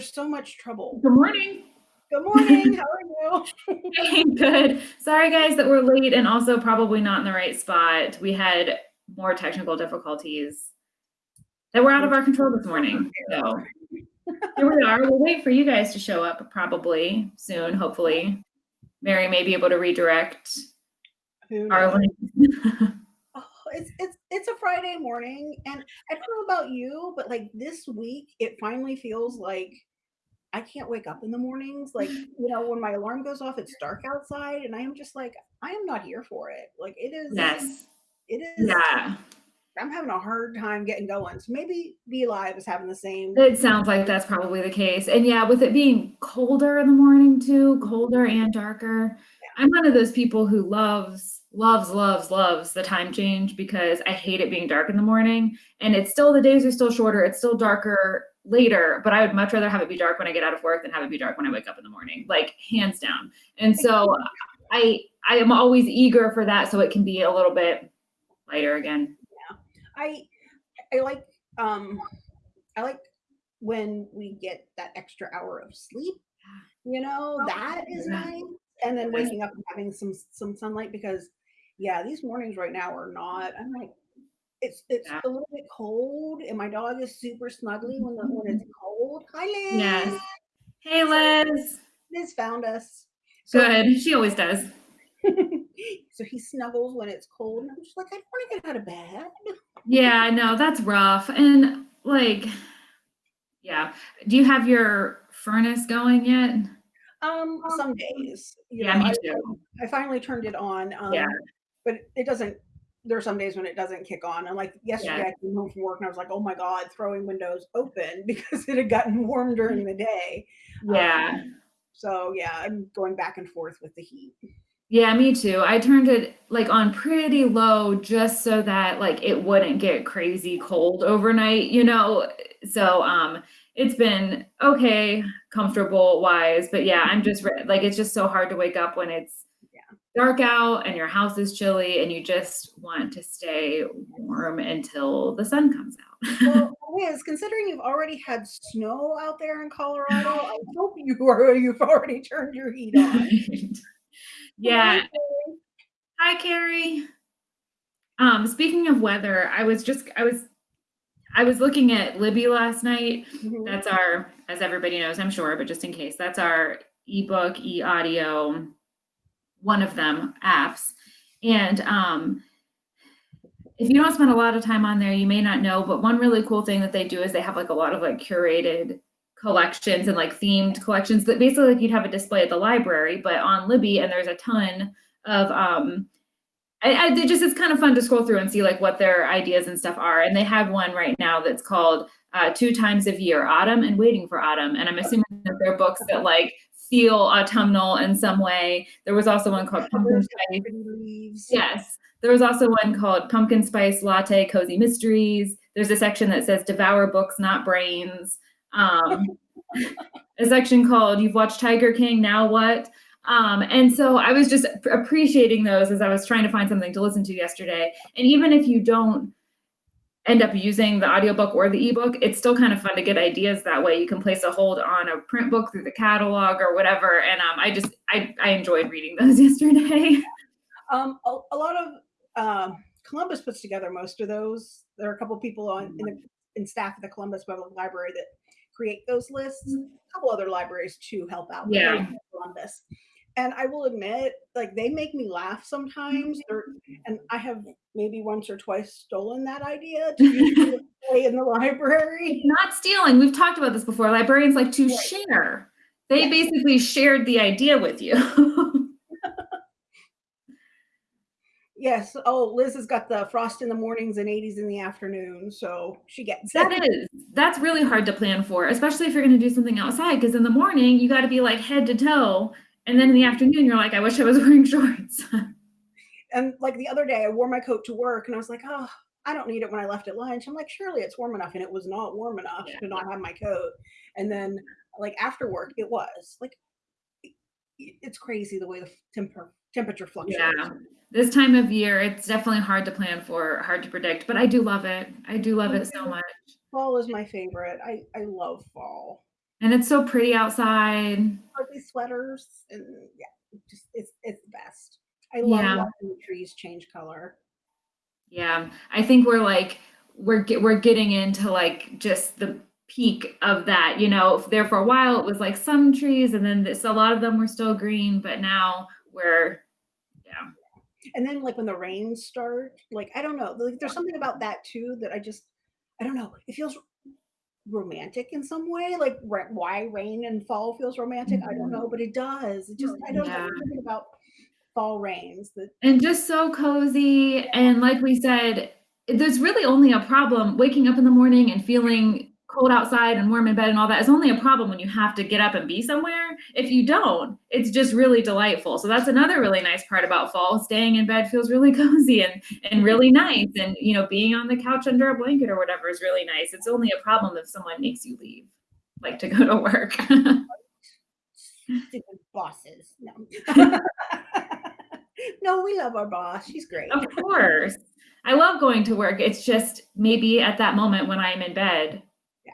there's so much trouble. Good morning. Good morning. How are you? Hey, good. Sorry, guys, that we're late and also probably not in the right spot. We had more technical difficulties that were out of our control this morning. So here we are. We'll wait for you guys to show up probably soon, hopefully. Mary may be able to redirect Who our link. Oh, it's it's it's a Friday morning, and I don't know about you, but like this week, it finally feels like I can't wake up in the mornings. Like you know, when my alarm goes off, it's dark outside, and I am just like, I am not here for it. Like it is. Um, yes. It is. Yeah. I'm having a hard time getting going. So maybe BeLive is having the same. It sounds like that's probably the case. And yeah, with it being colder in the morning too, colder and darker. I'm one of those people who loves, loves, loves, loves the time change because I hate it being dark in the morning. And it's still, the days are still shorter. It's still darker later, but I would much rather have it be dark when I get out of work than have it be dark when I wake up in the morning, like hands down. And so I, I am always eager for that so it can be a little bit lighter again. Yeah. I I like um I like when we get that extra hour of sleep. You know, that is Yeah. nice. And then waking up and having some some sunlight because yeah, these mornings right now are not I'm like it's it's Yeah. a little bit cold and my dog is super snuggly when the when it's cold. Hi Liz. Yes. Hey, Liz. Liz found us. So, Good. She always does. so he snuggles when it's cold and I'm just like, I don't want to get out of bed. Yeah, no, that's rough. And like, yeah. Do you have your furnace going yet? Um, some days. Yeah, know, me I. I finally turned it on. Um, Yeah. But it doesn't. There are some days when it doesn't kick on. And like yesterday, Yeah. I came home from work and I was like, "Oh my god!" Throwing windows open because it had gotten warm during the day. Yeah. Um, so yeah, I'm going back and forth with the heat. Yeah, me too. I turned it like on pretty low just so that like it wouldn't get crazy cold overnight, you know. So um it's been okay, comfortable wise, but yeah, I'm just re- like it's just so hard to wake up when it's. Dark out and your house is chilly and you just want to stay warm until the sun comes out. Well, Liz, considering you've already had snow out there in Colorado, I hope you are you've already turned your heat on. yeah. Hi, Carrie. Um, speaking of weather, I was just I was I was looking at Libby last night. Mhm. That's our, as everybody knows, I'm sure, but just in case, that's our ebook, e-audio, one of them apps. And um, if you don't spend a lot of time on there, you may not know, but one really cool thing that they do is they have like a lot of like curated collections and like themed collections that basically like you'd have a display at the library, but on Libby, and there's a ton of um I, I it just it's kind of fun to scroll through and see like what their ideas and stuff are. And they have one right now that's called uh, Two Times of Year, Autumn and Waiting for Autumn. And I'm assuming that they're books that like feel autumnal in some way. There was also one called Pumpkin Spice. leaves. Yes. There was also one called Pumpkin Spice Latte Cozy Mysteries. There's a section that says Devour Books, Not Brains. Um, a section called You've Watched Tiger King, Now What? Um, and so I was just appreciating those as I was trying to find something to listen to yesterday. And even if you don't end up using the audiobook or the ebook, it's still kind of fun to get ideas that way. You can place a hold on a print book through the catalog or whatever. And um, I just, I, I enjoyed reading those yesterday. Um, a, a lot of um, Columbus puts together most of those. There are a couple people on in, the, in staff at the Columbus Public Library that create those lists. A couple other libraries too help out. Yeah. Columbus. And I will admit, like they make me laugh sometimes. They're, and I have maybe once or twice stolen that idea to display in the library. not stealing. We've talked about this before. Librarians like to Right. share. They Yes. basically shared the idea with you. Yes. Oh, Liz has got the frost in the mornings and 80s in the afternoon, so she gets that it. is that's really hard to plan for, especially if you're going to do something outside. Because in the morning you got to be like head to toe, and then in the afternoon you're like, I wish I was wearing shorts. And like the other day, I wore my coat to work, and I was like, oh, I don't need it when I left at lunch. I'm like, surely it's warm enough, and it was not warm enough Yeah. to not have my coat. And then like after work, it was like it's crazy the way the temper temperature fluctuates. yeah, this time of year it's definitely hard to plan for, hard to predict. But I do love it. I do love it so much. Fall is my favorite. I I love fall. And it's so pretty outside. Sweaters and yeah, just it's it's. I love Yeah. watching the trees change color. Yeah, I think we're like we're get, we're getting into like just the peak of that. You know, there for a while it was like some trees, and then this a lot of them were still green, but now we're yeah. And then like when the rains start, like I don't know, like there's something about that too that I just I don't know. It feels romantic in some way. Like why rain and fall feels romantic, I don't mm-hmm. know, but it does. It just I don't know Yeah. something about fall rains And just so cozy. And like we said, there's really only a problem waking up in the morning and feeling cold outside and warm in bed and all that is only a problem when you have to get up and be somewhere. If you don't, it's just really delightful. So that's another really nice part about fall. Staying in bed feels really cozy and and really nice. And you know, being on the couch under a blanket or whatever is really nice. It's only a problem if someone makes you leave, like to go to work. stupid bosses. No. no, we love our boss. She's great. Of course. I love going to work. It's just maybe at that moment when I'm in bed, Yeah.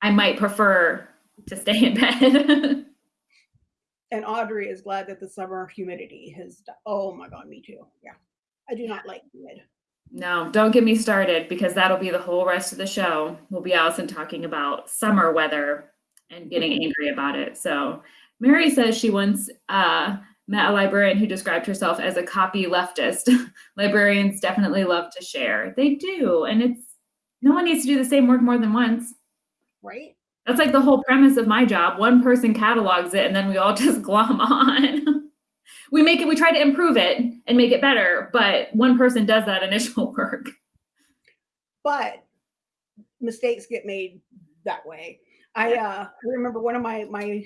I might prefer to stay in bed. And Audrey is glad that the summer humidity has. Oh my god, me too. Yeah, I do not like humid. no, don't get me started because that'll be the whole rest of the show. We'll be Allison talking about summer weather and getting angry about it. So Mary says she once uh, met a librarian who described herself as a copy leftist. Librarians definitely love to share. They do. And it's no one needs to do the same work more than once. Right? That's like the whole premise of my job. One person catalogs it and then we all just glom on. we make it, we try to improve it and make it better, but one person does that initial work. But mistakes get made that way. I uh, remember one of my my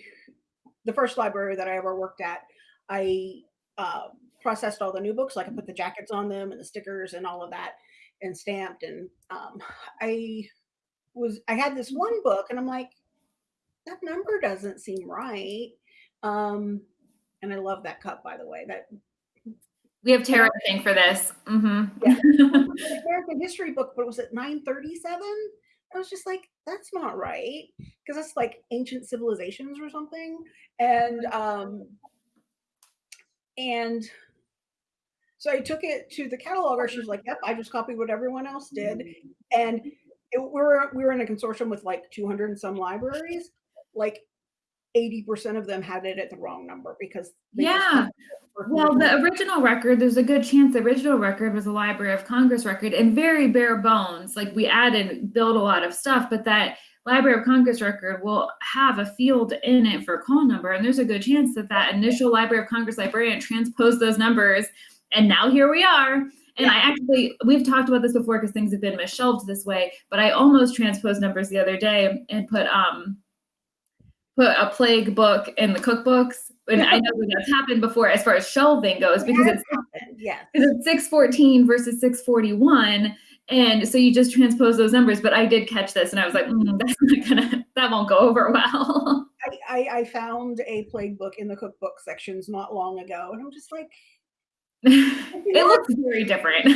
the first library that I ever worked at. I uh, processed all the new books, like I put the jackets on them and the stickers and all of that, and stamped. And um, I was I had this one book, and I'm like, that number doesn't seem right. Um, and I love that cup, by the way. That We have Tara thing for this. hmm an American history book, but it was at 937. I was just like, that's not right. Because that's like ancient civilizations or something. And um and so I took it to the cataloger. She was like, Yep, I just copied what everyone else did. And it, we were we were in a consortium with like 200 and some libraries. Like 80% of them had it at the wrong number because Yeah. Well, the original record, there's a good chance the original record was a Library of Congress record and very bare bones. Like we added, built a lot of stuff, but that Library of Congress record will have a field in it for call number. And there's a good chance that that initial Library of Congress librarian transposed those numbers. And now here we are. And I actually, we've talked about this before because things have been misshelved this way, but I almost transposed numbers the other day and put, um, put a plague book in the cookbooks. And I know that's happened before as far as shelving goes because it's yes. because it's 614 versus 641 and so you just transpose those numbers but i did catch this and i was like mm, that's not gonna that won't go over well. I, I, I found a plague book in the cookbook sections not long ago, and I'm just like, it looks very different.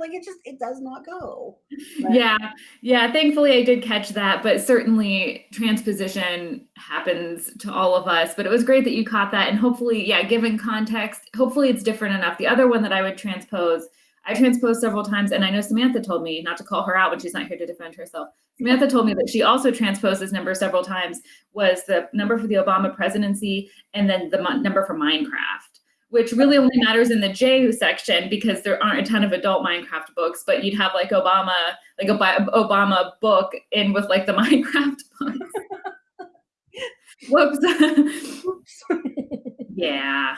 Like it just it does not go. But- yeah yeah thankfully i did catch that but certainly transposition happens to all of us but it was great that you caught that and hopefully yeah given context hopefully it's different enough. The other one that i would transpose i transposed several times and i know samantha told me not to call her out when she's not here to defend herself samantha told me that she also transposed this number several times was the number for the obama presidency and then the number for minecraft which really only matters in the J section because there aren't a ton of adult Minecraft books, but you'd have like Obama, like a Obama book in with like the Minecraft books. Whoops. Oops. yeah.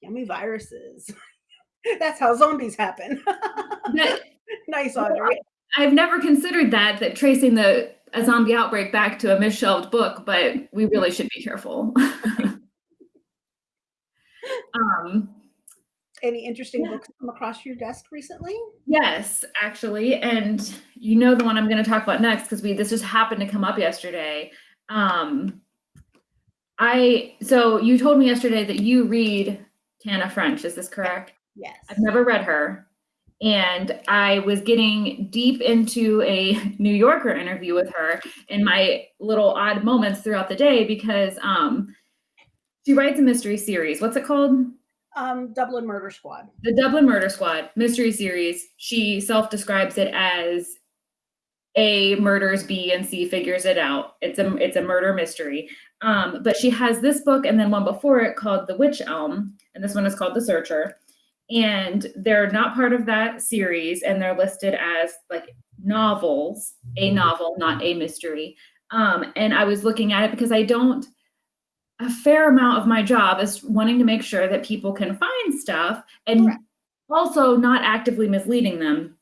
Yummy viruses. That's how zombies happen. Nice, Audrey. I've never considered that, that tracing the a zombie outbreak back to a misshelved book, but we really should be careful. um, Any interesting Yeah. books come across your desk recently? Yes, actually, and you know the one I'm going to talk about next because we this just happened to come up yesterday. Um, I so you told me yesterday that you read Tana French. Is this correct? Yes. I've never read her, and I was getting deep into a New Yorker interview with her in my little odd moments throughout the day because um, she writes a mystery series. What's it called? Um, Dublin Murder Squad. The Dublin Murder Squad mystery series. She self describes it as A murders B and C figures it out. It's a it's a murder mystery. Um, but she has this book and then one before it called The Witch Elm, and this one is called The Searcher and they're not part of that series and they're listed as like novels a novel not a mystery. Um, and i was looking at it because i don't a fair amount of my job is wanting to make sure that people can find stuff and Correct. also not actively misleading them.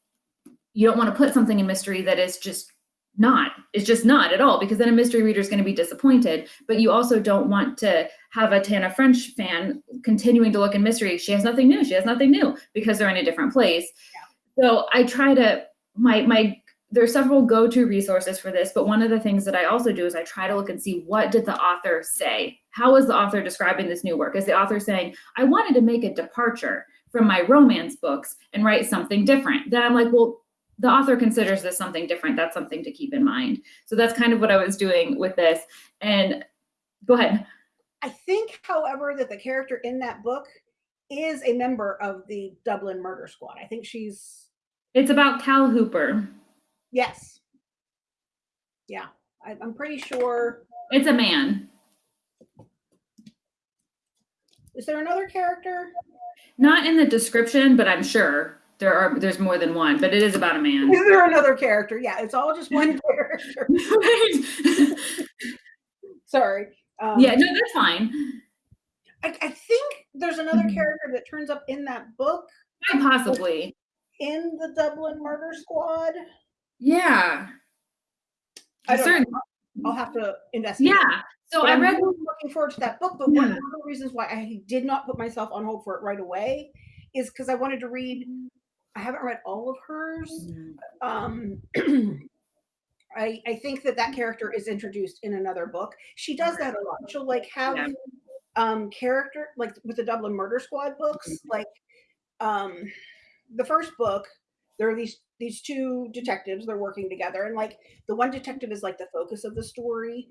You don't want to put something in mystery that is just not. It's just not at all because then a mystery reader is going to be disappointed. But you also don't want to have a tana french fan continuing to look in mystery. She has nothing new she has nothing new because they're in a different place. Yeah. so i try to my my there's several go-to resources for this but one of the things that i also do is i try to look and see what did the author say? How is the author describing this new work? Is the author saying i wanted to make a departure from my romance books and write something different? Then i'm like well the author considers this something different that's something to keep in mind so that's kind of what i was doing with this and go ahead I think, however, that the character in that book is a member of the Dublin Murder Squad. I think she's it's about cal hooper yes, yeah. I, I'm pretty sure. it's a man Is there another character? not in the description but i'm sure there are there's more than one but it is about a man Is there another character? Yeah, it's all just one character. Sorry. Um, yeah no that's fine I, I think there's another Mhm. character that turns up in that book Quite possibly in the Dublin Murder Squad. yeah I don't Certain- know. I'll have to investigate. yeah so But i I'm read really looking forward to that book. But one Yeah. of the reasons why I did not put myself on hold for it right away is because I wanted to read. I haven't read all of hers. Um, I I think that that character is introduced in another book. She does that a lot. She'll like have Yeah. um character like with the Dublin Murder Squad books. Like um, the first book, there are these these two detectives. They're working together, and like the one detective is like the focus of the story.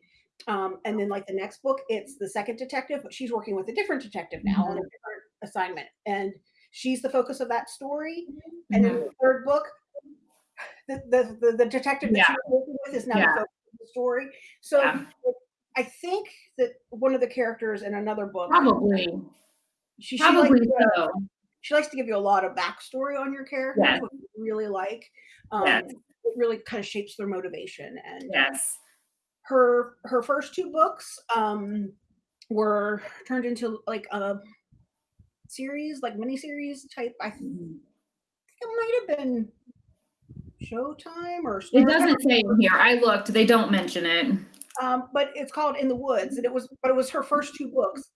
Um, and then like the next book, it's the second detective, but she's working with a different detective now on a different assignment, and she's the focus of that story. And then Mhm. the third book, the the the, the detective that Yeah. she's working with is now Yeah. the focus of the story. So Yeah. I think that one of the characters in another book, probably she, she likes probably to, so she likes to give you a lot of backstory on your character, Yes. which I really like. Um, Yes. It really kind of shapes their motivation. And yes her her first two books um, were turned into like a series, like miniseries type. I think it might have been Showtime or It doesn't say in here. I looked. They don't mention it. um, but it's called In the Woods, and it was, but it was her first two books,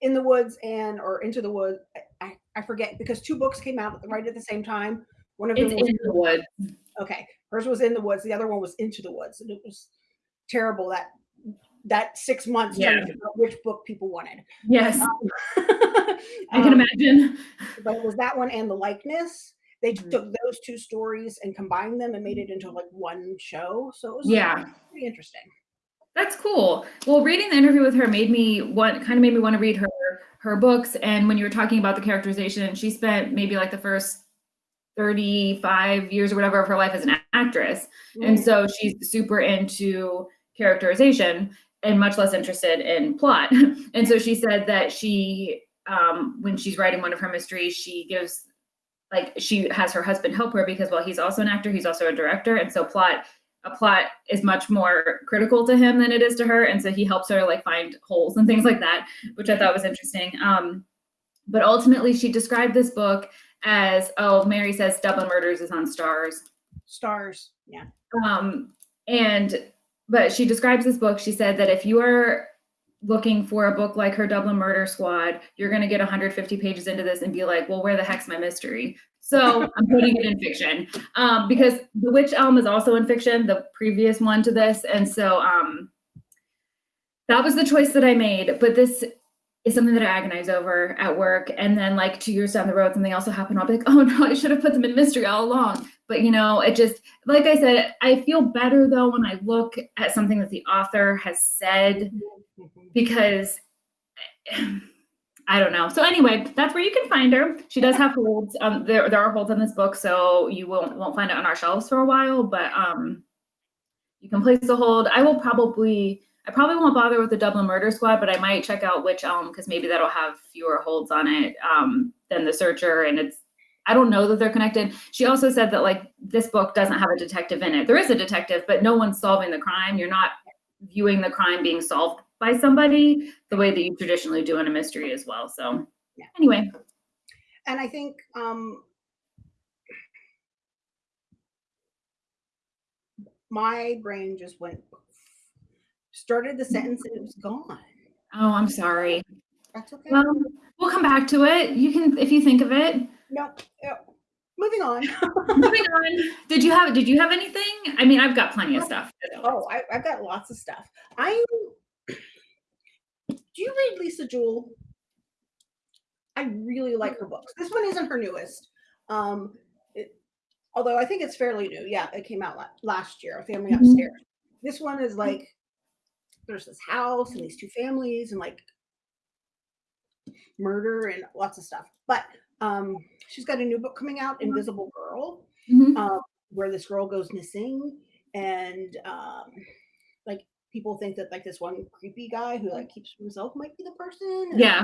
In the Woods and or Into the Woods. I, I, I forget because two books came out right at the same time. One of them It's was in the woods. okay. Hers was In the Woods. The other one was Into the Woods, and it was terrible that that six months Yeah. which book people wanted. Yes, I can Um, imagine. but it was that one and the likeness. They Mhm. took those two stories and combined them and made it into like one show. So it was Yeah. pretty interesting. That's cool. Well, reading the interview with her made me want kind of made me want to read her her books. And when you were talking about the characterization, she spent maybe like the first 35 years or whatever of her life as an actress. And Mm. so she's super into characterization and much less interested in plot. and so she said that she, um, when she's writing one of her mysteries, she gives, like, she has her husband help her because while he's also an actor, he's also a director. And so plot, a plot is much more critical to him than it is to her. And so he helps her like find holes and things like that, which I thought was interesting. Um, but ultimately, she described this book as, oh, Mary says Dublin Murders is on Starz. Starz. Yeah. Um, and but she describes this book. She said that if you are looking for a book like her Dublin Murder Squad, you're going to get 150 pages into this and be like, well, where the heck's my mystery? So I'm putting it in fiction um, because The Witch Elm is also in fiction, the previous one to this, and so um, that was the choice that I made. But this is something that I agonize over at work. And then like two years down the road, something else will happen. I'll be like, oh no, I should have put them in mystery all along. But you know, it just, like I said, I feel better though when I look at something that the author has said Mhm. because I don't know. So anyway, that's where you can find her. She does have holds. Um, there there are holds on this book, so you won't won't find it on our shelves for a while. But um, you can place a hold. I will probably I probably won't bother with the Dublin Murder Squad, but I might check out Witch Elm because maybe that'll have fewer holds on it um, than the Searcher, and it's. I don't know that they're connected. She also said that like this book doesn't have a detective in it. There is a detective, but no one's solving the crime. You're not viewing the crime being solved by somebody the way that you traditionally do in a mystery as well. So Yeah. anyway, And I think um, my brain just went, started the sentence and it was gone. oh, I'm sorry. That's okay. Well, we'll come back to it. You can if you think of it. no, yeah. moving on. Moving on. Did you have did you have anything? I mean, I've got plenty of stuff. oh, I, I've got lots of stuff. I do you read Lisa Jewell? I really like her books. This one isn't her newest. Um, it, although I think it's fairly new. Yeah, it came out last year. Family Mhm. Upstairs. This one is like there's this house and these two families and like murder and lots of stuff. But um, she's got a new book coming out, Invisible Girl Mhm. um, where this girl goes missing and um, like people think that like this one creepy guy who like keeps himself might be the person and Yeah.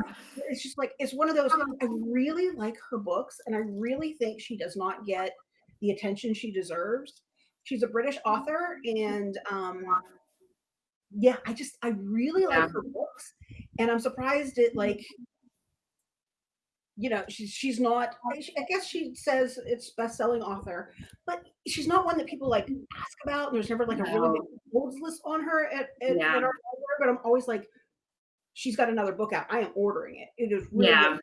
it's just like it's one of those i really like her books and i really think she does not get the attention she deserves she's a british author and um yeah i just i really like her books and i'm surprised it like you know she's she's not I guess she says it's best-selling author but she's not one that people like ask about and there's never like a really big holds list on her at, at, Yeah. at our library but i'm always like she's got another book out i am ordering it it is really Yeah.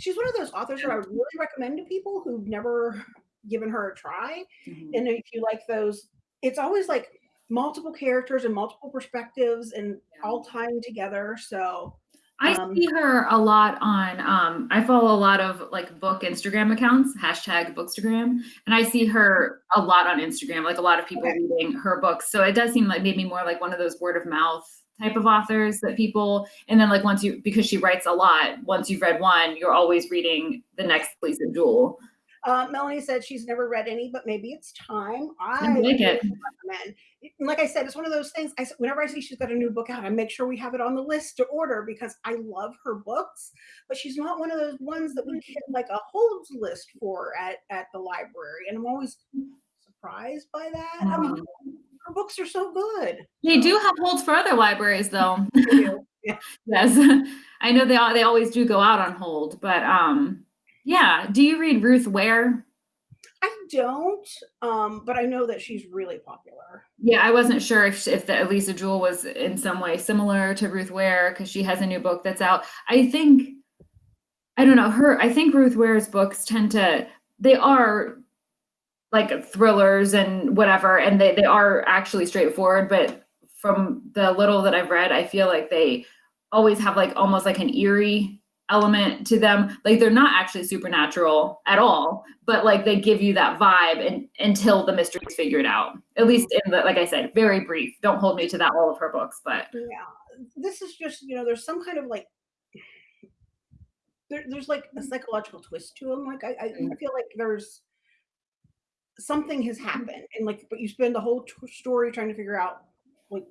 She's one of those authors that i really recommend to people who've never given her a try Mhm. and if you like those it's always like multiple characters and multiple perspectives and all tying together so I Um, see her a lot on um I follow a lot of like book Instagram accounts, hashtag bookstagram, and I see her a lot on Instagram, like a lot of people Okay. reading her books. So it does seem like maybe more like one of those word of mouth type of authors that people and then like once you because she writes a lot, once you've read one, you're always reading the next Lisa Jewell. Uh, Melanie said she's never read any, but maybe it's time. I I like it. recommend. Like I said, it's one of those things. I whenever I see she's got a new book out, I make sure we have it on the list to order because I love her books. But she's not one of those ones that we get like a holds list for at at the library, and I'm always surprised by that. I mean, her books are so good. They do have holds for other libraries though. Yes. I know they they always do go out on hold, but um yeah, do you read Ruth Ware? I don't, um, but I know that she's really popular. Yeah, I wasn't sure if if the Elisa Jewell was in some way similar to Ruth Ware because she has a new book that's out. I think I don't know her. I think Ruth Ware's books tend to they are like thrillers and whatever, and they they are actually straightforward. But from the little that I've read, I feel like they always have like almost like an eerie element to them. Like they're not actually supernatural at all, but like they give you that vibe and, until the mystery is figured out. At least in the like I said, very brief. Don't hold me to that all of her books, but Yeah, this is just you know, there's some kind of like there, there's like a psychological twist to them. Like I, I, I mm-hmm. feel like there's something has mm-hmm. happened, and like, but you spend the whole t- story trying to figure out like,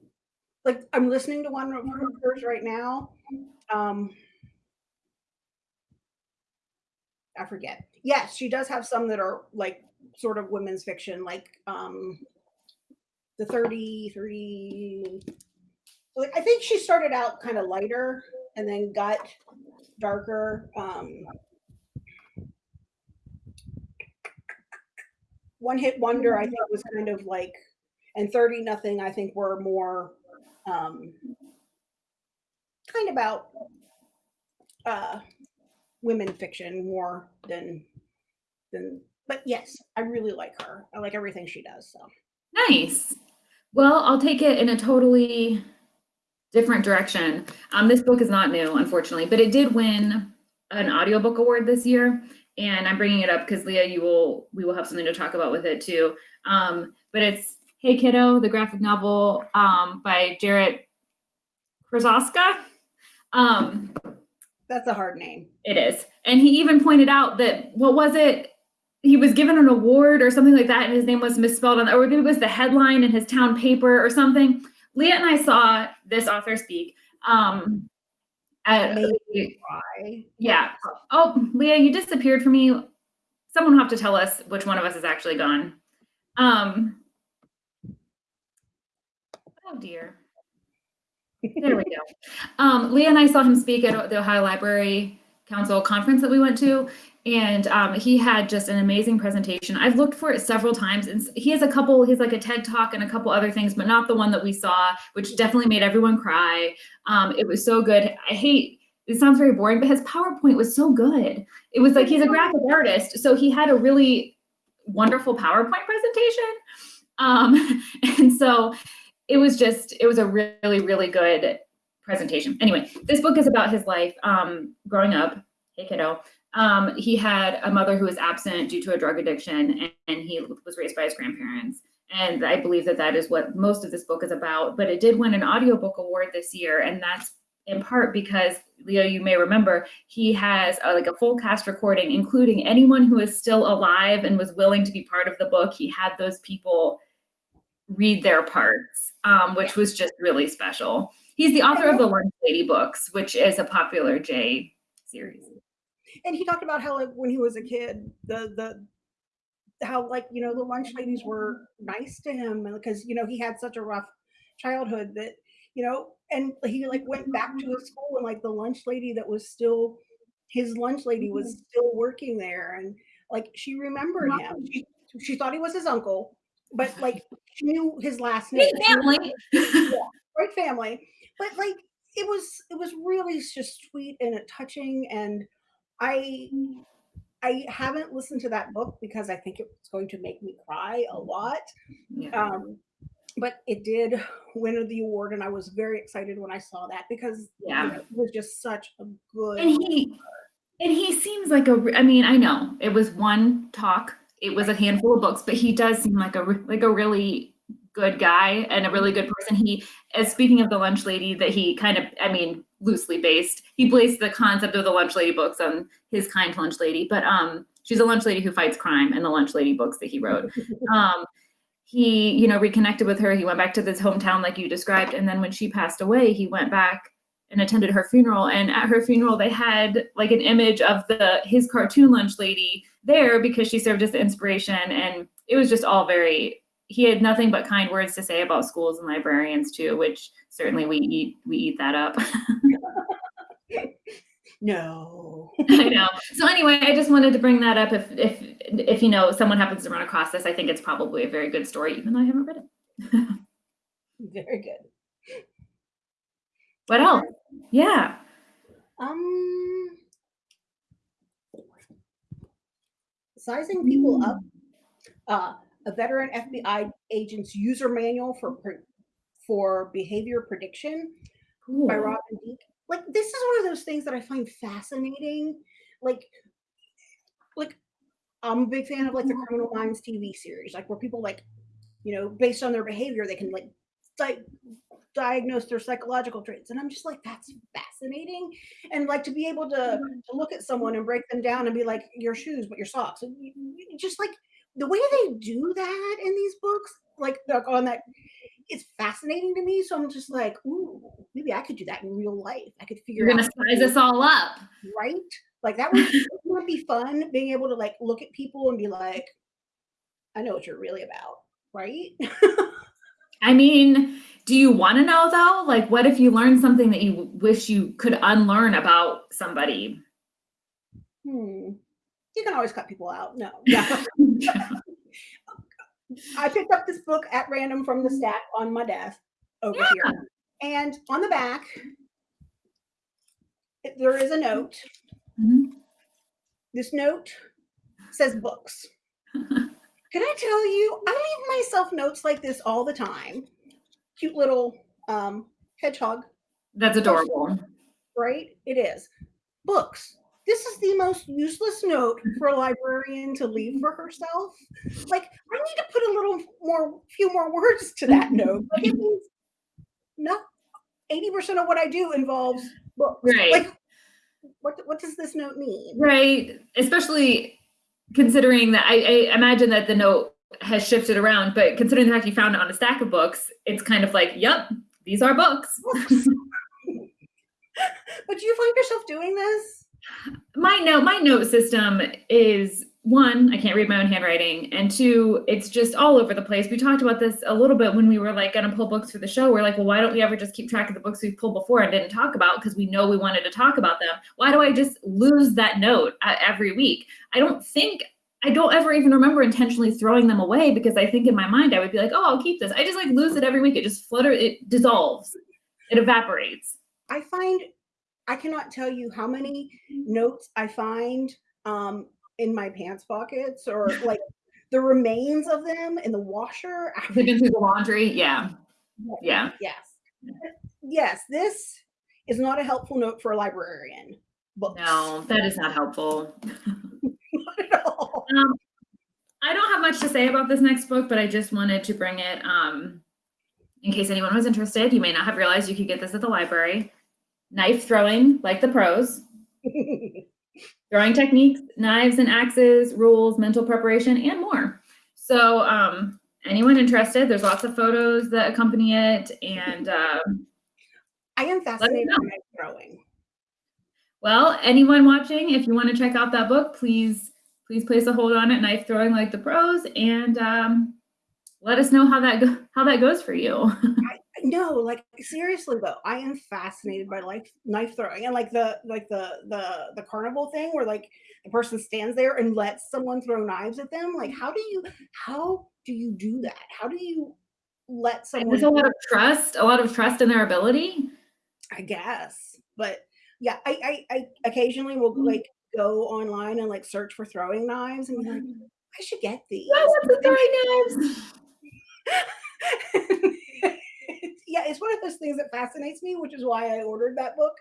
like I'm listening to one of hers mm-hmm. right now. Um, I forget. Yes, she does have some that are like sort of women's fiction, like um, the 30, 30 like I think she started out kind of lighter and then got darker. Um, one hit wonder, I think, was kind of like, and thirty nothing, I think, were more um, kind about uh, women fiction more than than. But yes, I really like her. I like everything she does. So nice. Well, I'll take it in a totally different direction. Um, this book is not new, unfortunately, but it did win an audiobook award this year. And I'm bringing it up because Leah, you will we will have something to talk about with it too. Um, but it's Hey Kiddo, the graphic novel um, by Jarrett Krosoczka. Um, That's a hard name. it is. And he even pointed out that what was it? He was given an award or something like that, and his name was misspelled on, or maybe it was the headline in his town paper or something. Leah and I saw this author speak. Um, at Made me cry. yeah. Oh, Leah, you disappeared from me. Someone will have to tell us which one of us is actually gone. Um. Oh dear. There we go. Um, Leah and I saw him speak at the Ohio Library Council conference that we went to, and um, he had just an amazing presentation. I've looked for it several times, and he has a couple. He's like a TED talk and a couple other things, but not the one that we saw, which definitely made everyone cry. Um, it was so good. I hate. It sounds very boring, but his PowerPoint was so good. It was like he's a graphic artist, so he had a really wonderful PowerPoint presentation. Um, and so it was just it was a really really good presentation. Anyway this book is about his life um growing up. Hey kiddo. Um he had a mother who was absent due to a drug addiction and, and he was raised by his grandparents. And i believe that that is what most of this book is about. But it did win an audiobook award this year and that's in part because leah you may remember he has a, like a full cast recording including anyone who is still alive and was willing to be part of the book. He had those people read their parts, um, which was just really special. He's the author of the Lunch Lady books, which is a popular J series. And he talked about how like when he was a kid, the the how like you know the lunch ladies were nice to him because you know he had such a rough childhood that you know and he like went back to his school and like the lunch lady that was still his lunch lady was still working there and like she remembered him she, she thought he was his uncle but like knew his last name knew family. great family but like it was it was really just sweet and touching and i i haven't listened to that book because i think it's going to make me cry a lot Yeah. um but it did win the award and i was very excited when i saw that because you know, it was just such a good And he and he seems like a. I mean, I know it was one talk. It was a handful of books, but he does seem like a like a really good guy and a really good person. He as speaking of the lunch lady that he kind of I mean, loosely based. He based the concept of the lunch lady books on his kind lunch lady, but um she's a lunch lady who fights crime in the lunch lady books that he wrote. um he you know reconnected with her he went back to his hometown like you described and then when she passed away he went back and attended her funeral. And at her funeral they had like an image of the his cartoon lunch lady there because she served as the inspiration. And it was just all very he had nothing but kind words to say about schools and librarians too which certainly we eat we eat that up. No. I know. So anyway i just wanted to bring that up. If if if you know someone happens to run across this i think it's probably a very good story even though i haven't read it. Very good. What else yeah um sizing people up uh, a veteran FBI agent's user manual for for behavior prediction cool. by Robin Dreeke. Like this is one of those things that I find fascinating. Like, like I'm a big fan of like the Criminal Minds TV series, like where people like, you know, based on their behavior, they can like di- diagnose their psychological traits, and I'm just like, that's fascinating. And like to be able to mm-hmm. to look at someone and break them down and be like, your shoes, but your socks, and you- you- just like the way they do that in these books, like like on that it's fascinating to me. So I'm just like, ooh, maybe I could do that in real life. I could figure You're gonna out size us all up. right. Like that would, that would be fun. Being able to like look at people and be like, I know what you're really about, right? I mean, do you want to know though? Like, what if you learned something that you wish you could unlearn about somebody? hmm. You can always cut people out. No, yeah. I picked up this book at random from the stack on my desk over here, and on the back there is a note. Mhm. This note says books. Can I tell you, I leave myself notes like this all the time. Cute little um, hedgehog That's adorable. right? It is. Books. This is the most useless note for a librarian to leave for herself. Like, I need to put a little more, few more words to that note. Like, it means no, 80% of what I do involves books. Right. Like, what, what does this note mean? Right. Especially considering that I, I imagine that the note has shifted around, but considering the fact you found it on a stack of books, it's kind of like, yep, these are books. But do you find yourself doing this? my note my note system is one i can't read my own handwriting and two it's just all over the place we talked about this a little bit when we were like going to pull books for the show we're like well why don't we ever just keep track of the books we've pulled before and didn't talk about because we know we wanted to talk about them why do i just lose that note uh, every week i don't think i don't ever even remember intentionally throwing them away because i think in my mind i would be like oh i'll keep this i just like lose it every week it just flutter it dissolves it evaporates I find I cannot tell you how many notes I find um, in my pants pockets or like the remains of them in the washer. after- through the laundry yeah yeah Yes. Yes, this is not a helpful note for a librarian. Books. no that is not helpful Not at all. Um, I don't have much to say about this next book, but I just wanted to bring it um, in case anyone was interested. You may not have realized you could get this at the library. Knife throwing, like the pros, throwing techniques, knives and axes, rules, mental preparation, and more. So, um, anyone interested, there's lots of photos that accompany it. And, um, I am fascinated by knife throwing. well, anyone watching, if you want to check out that book, please, please place a hold on it, knife throwing like the pros, and um, let us know how that go- how that goes for you. I, No, like seriously though, I am fascinated by like knife throwing and like the like the the the carnival thing where like the person stands there and lets someone throw knives at them. Like, how do you how do you do that? How do you let someone? There's a lot of trust, a lot of trust in their ability. I guess, but yeah, I I, I occasionally will Mhm. like go online and like search for throwing knives and be like, I should get these. I want the throwing knives. yeah, it's one of those things that fascinates me, which is why I ordered that book.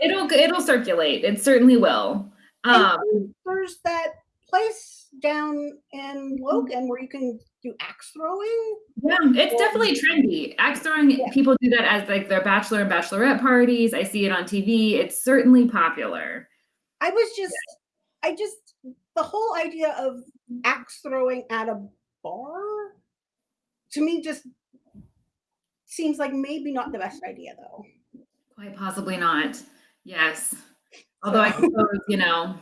It'll it'll circulate. It certainly will. Um, there's that place down in Logan where you can do axe throwing. yeah, it's definitely trendy. Axe throwing, Yeah. people do that as like their bachelor and bachelorette parties. I see it on TV. It's certainly popular. I was just, I just, the whole idea of axe throwing at a bar to me just seems like maybe not the best idea though. Quite possibly not. Yes. Although I suppose, you know,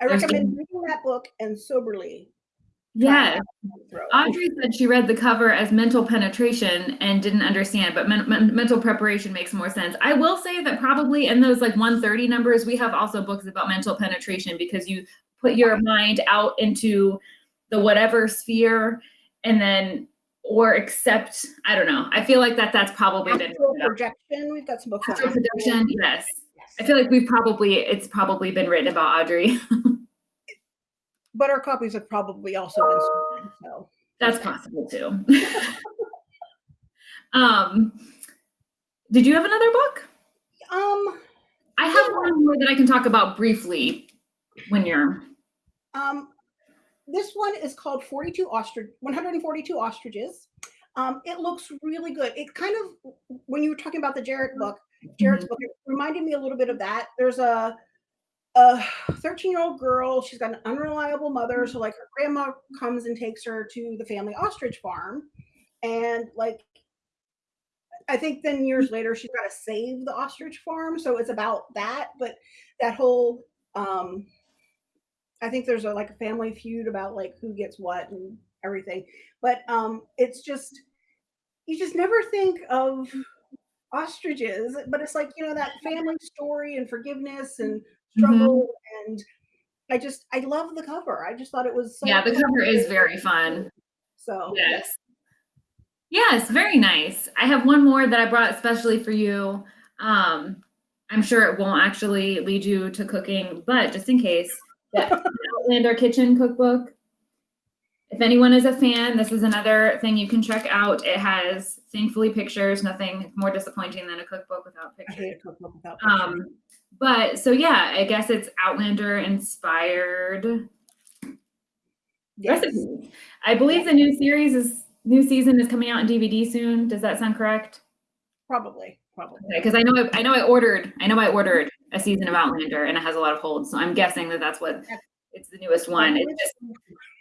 I recommend reading that book and soberly. Yeah. Audrey said she read the cover as mental penetration and didn't understand, but men- men- mental preparation makes more sense. I will say that probably in those like 130 numbers, we have also books about mental penetration because you put your mind out into the whatever sphere and then or accept, I don't know. I feel like that that's probably been projection. We've got some books astral astral projection. Yes. Yes. I feel like we've probably it's probably been written about Audrey. but our copies have probably also been stolen. So That's possible too. um, did you have another book? um I have one more that I can talk about briefly when you're. um this one is called 42 ostrich 142 ostriches. Um, it looks really good. It kind of when you were talking about the Jarrett book, Jarrett's book, it reminded me a little bit of that. There's a a 13 year old girl. She's got an unreliable mother. So like her grandma comes and takes her to the family ostrich farm. And like I think then years later she's got to save the ostrich farm. So it's about that. But that whole um I think there's a like a family feud about like who gets what and everything. But um it's just you just never think of ostriches, but it's like, you know, that family story and forgiveness and struggle and I just I love the cover. I just thought it was so Yeah, the cover is very fun. so Yes. Yes, very nice. I have one more that I brought especially for you. Um, I'm sure it won't actually lead you to cooking, but just in case, the Outlander Kitchen Cookbook. It's If anyone is a fan, this is another thing you can check out. It has thankfully pictures, nothing more disappointing than a cookbook without pictures. a cookbook without pictures. Um, but so yeah, I guess it's Outlander inspired Yes. recipes. I believe the new series is new season is coming out in DVD soon. Does that sound correct? Probably, probably. Because I know I, I know I ordered I know I ordered a season of Outlander and it has a lot of holds, so I'm guessing that that's what it's the newest one. It just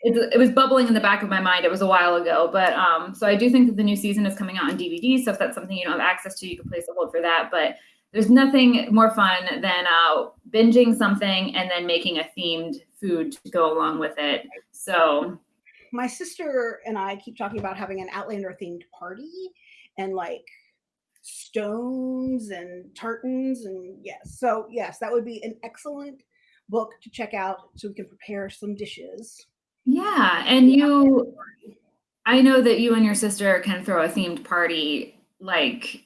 it, it was bubbling in the back of my mind. It was a while ago, but um, so I do think that the new season is coming out on DVD. So if that's something you don't have access to, you can place a hold for that. But there's nothing more fun than uh, binging something and then making a themed food to go along with it. So my sister and I keep talking about having an Outlander themed party and like stones and tartans and yes. So yes, that would be an excellent book to check out so we can prepare some dishes. Yeah, and you, I know that you and your sister can throw a themed party like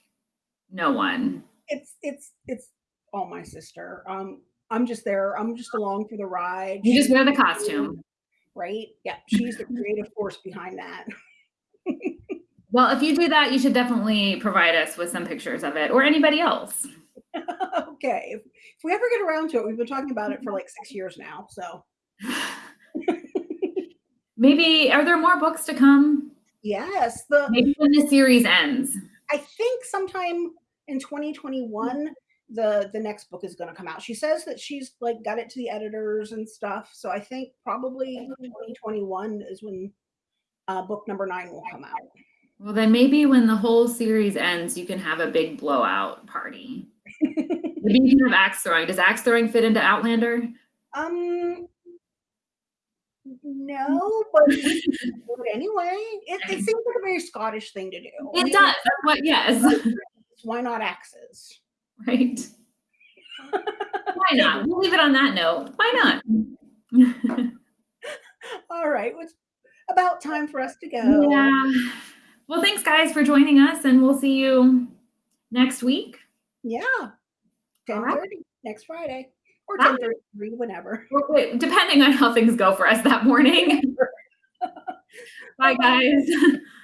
no one. It's it's it's all my sister. Um I'm just there. I'm just along for the ride. You just wear the costume. right? Yeah, she's the creative force behind that. Well, if you do that, you should definitely provide us with some pictures of it or anybody else. okay. If, if we ever get around to it, we've been talking about it for like six years now. So Maybe are there more books to come? yes, the Maybe when the series ends. I think sometime in 2021 the the next book is going to come out. She says that she's like got it to the editors and stuff. So I think probably 2021 is when uh, book number nine will come out. Well, then maybe when the whole series ends, you can have a big blowout party. Maybe you can have axe throwing. Does axe throwing fit into Outlander? um, no, but do it anyway. It, it seems like a very Scottish thing to do. It does. What. Yes. Why not axes? Right. Why not? We'll leave it on that note. Why not? All right, it's about time for us to go. Yeah. Well, thanks, guys, for joining us, and we'll see you next week. Yeah. All 10 right. next Friday or Bye. 10 whenever. Depending on how things go for us that morning. Bye, guys.